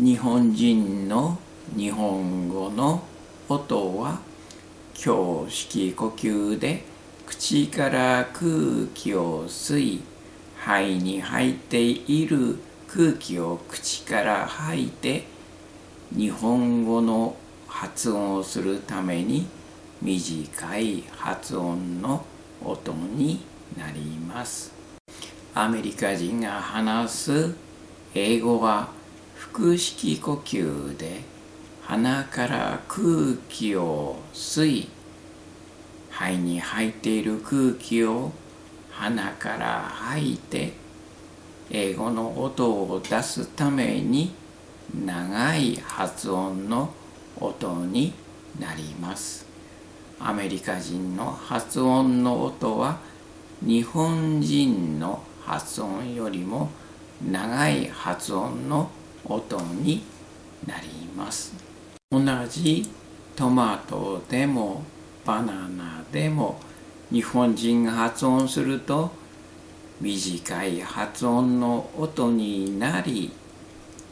日本人の日本語の音は胸式呼吸で口から空気を吸い肺に入っている空気を口から吐いて日本語の発音をするために短い発音の音になります。アメリカ人が話す英語は腹式呼吸で鼻から空気を吸い肺に入っている空気を鼻から吐いて英語の音を出すために長い発音の音になります。アメリカ人の発音の音は日本人の発音よりも長い発音の音音になります同じトマトでもバナナでも日本人が発音すると短い発音の音になり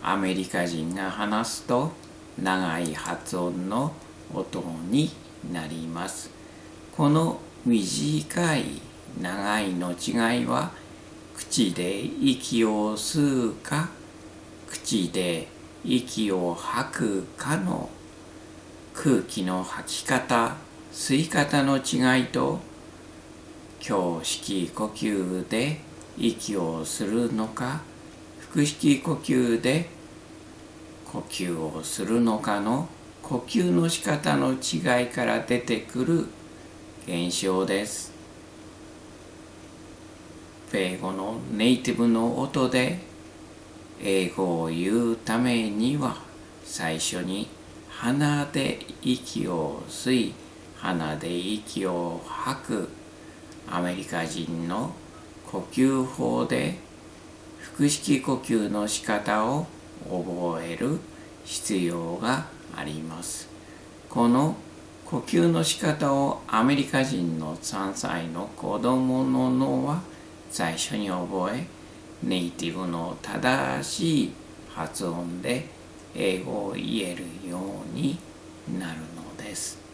アメリカ人が話すと長い発音の音になります。この短い長いの違いは口で息を吸うか口で息を吐くかの空気の吐き方吸い方の違いと胸式呼吸で息をするのか腹式呼吸で呼吸をするのかの呼吸の仕方の違いから出てくる現象です。英語のネイティブの音で英語を言うためには最初に鼻で息を吸い鼻で息を吐く。アメリカ人の呼吸法で腹式呼吸の仕方を覚える必要があります。この呼吸の仕方をアメリカ人の3歳の子供の脳は最初に覚えネイティブの正しい発音で英語を言えるようになるのです。